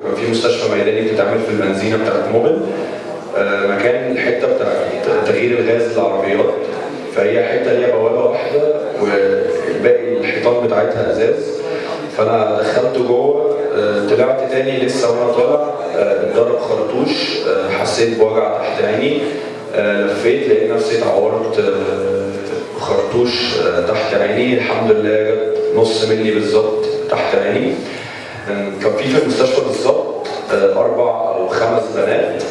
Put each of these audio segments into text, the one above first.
في مستشفى ميداني بتتعمل في البنزينه بتاعت موبل آه، مكان الحتة بتاعت تغيير الغاز للعربيات. فهي حتة ليها بوابة واحدة والباقي الحيطان بتاعتها أزاز. فأنا دخلت جوه آه، طلعت تاني لسه وأنا طالع اتضرب خرطوش آه، حسيت بوجع تحت عيني لفيت لقيت نفسي اتعورت خرطوش تحت عيني. الحمد لله جت نص ملي بالظبط تحت عيني. كان في في المستشفى بالظبط آه، أربع أو خمس بنات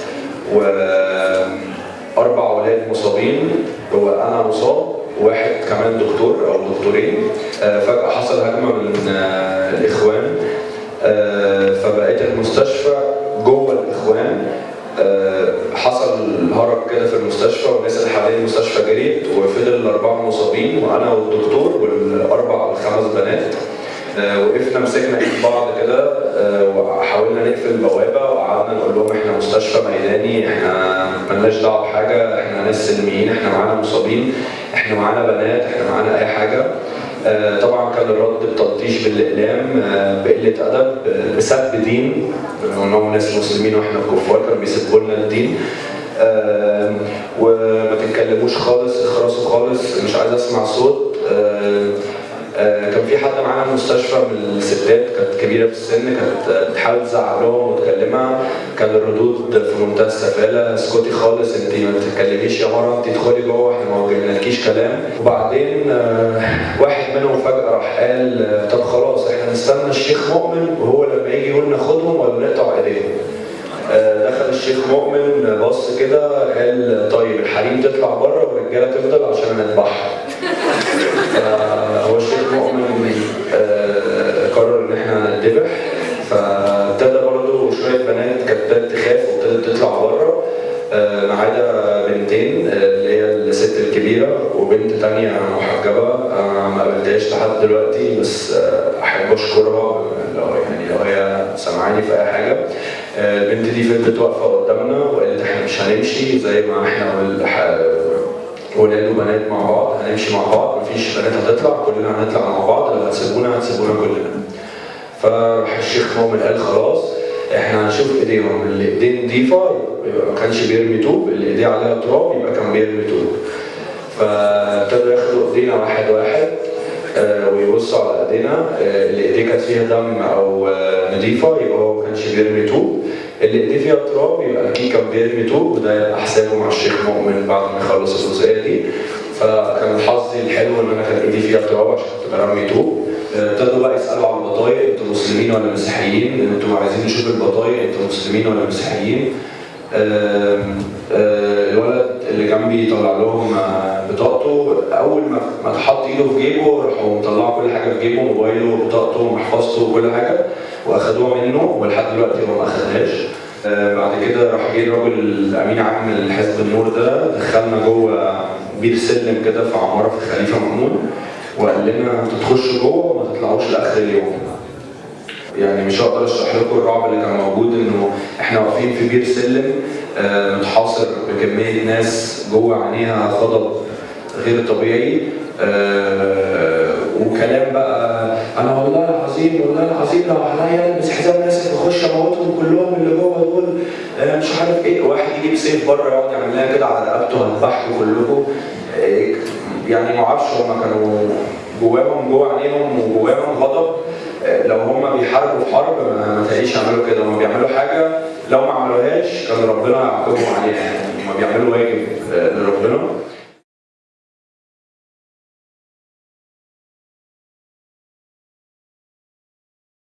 واربع أولاد مصابين هو أنا مصاب واحد كمان دكتور أو دكتورين آه، فجأة حصل هجمة من آه، الإخوان فبقيت المستشفى جوه الإخوان حصل هرج كده في المستشفى والناس اللي حوالين المستشفى جريت وفضل الأربعة مصابين وأنا والدكتور والأربع الخمس بنات. وقفنا مسكنا ايد بعض كده آه، وحاولنا نقفل البوابة وقعدنا نقول لهم إحنا مستشفى ميداني إحنا ملناش دعوة بحاجة إحنا ناس سلميين إحنا معانا مصابين إحنا معانا بنات إحنا معانا أي حاجة. آه، طبعا كان الرد بتلطيش بالإقلام آه، بقلة أدب آه، بسب دين. انهم ناس مسلمين وإحنا كفار كانوا بيسبوا لنا الدين. آه، وما تتكلموش خالص اخرسوا خالص مش عايز أسمع صوت. آه، آه، كان في حد معانا في المستشفى من الستات كانت كبيرة في السن كانت بتحاول تزعق لهم وتكلمها. كان الردود في منتهى السفالة. اسكتي خالص انت ما تتكلميش يا مرة انت ادخلي جوه إحنا ما وجدناكيش كلام. وبعدين آه، واحد منهم فجأة راح قال آه، طب خلاص إحنا نستنى الشيخ مؤمن وهو لما يجي يقول ناخدهم ولا نقطع إيديهم. آه، دخل الشيخ مؤمن بص كده قال طيب الحريم تطلع بره والرجالة تفضل عشان نذبحها بنتين اللي هي الست الكبيرة وبنت تانية محجبة. ما قابلتهاش لحد دلوقتي بس آه، أحب أشكرها لو يعني لو هي سامعاني في أي حاجة. آه، البنت دي فضلت واقفة قدامنا وقالت إحنا مش هنمشي زي ما إحنا ولاد وبنات مع بعض هنمشي مع بعض مفيش بنات هتطلع كلنا هنطلع مع بعض لو هتسيبونا هتسيبونا كلنا. فراح الشيخ مؤمن قال خلاص. إحنا هنشوف ايديهم اللي ايديه نضيفه يبقى ما كانش بيرمي طوب اللي ايديه عليها تراب يبقى كان بيرمي طوب. فابتدوا ياخدوا ايدينا واحد واحد آه، ويبصوا على ايدينا آه، اللي ايديه كانت فيها دم أو آه، نضيفه يبقى هو ما كانش بيرمي طوب. اللي ايديه فيها تراب يبقى أكيد كان بيرمي طوب وده يبقى حسابه مع الشيخ مؤمن بعد ما يخلص الجزئية دي. فكان حظي الحلو ان أنا كان ايدي فيها تراب عشان كنت برمي طوب. آه، أنتوا مسلمين ولا مسيحيين؟ أنتوا عايزين نشوف البطايق أنتوا مسلمين ولا مسيحيين؟ آه، الولد اللي جنبي طلع لهم آه، بطاقته أول ما ما تحط إيده في جيبه راحوا مطلعوا كل حاجة في جيبه موبايله وبطاقته ومحفظته وكل حاجة وأخدوها منه ولحد دلوقتي هو ما أخدهاش آه، بعد كده راح جه الراجل امين عام الحزب النور ده دخلنا جوه بير سلم كده في عمارة في خليفة مأمون وقال لنا أنتوا تخشوا جوه وما تطلعوش لآخر اليوم يعني مش هقدر اشرح لكم الرعب اللي كان موجود انه إحنا واقفين في بير سلم آه، متحاصر بكمية ناس جوه عينيها غضب غير طبيعي آه، وكلام بقى أنا والله العظيم والله العظيم لو عليا ألبس حزام ناسف واخش أموتهم كلهم اللي جوه دول آه، مش عارف إيه. واحد يجيب سيف بره يقعد يعمل لها كده على رقبته هنذبحكم كلكم. يعني ما أعرفش هم كانوا جواهم جوه عينيهم وجواهم غضب. لو هم بيحاربوا حرب ما تلاقيش يعملوا كده. هم بيعملوا حاجة لو ما عملوهاش كان ربنا يعاقبهم عليها يعني. هم بيعملوا واجب.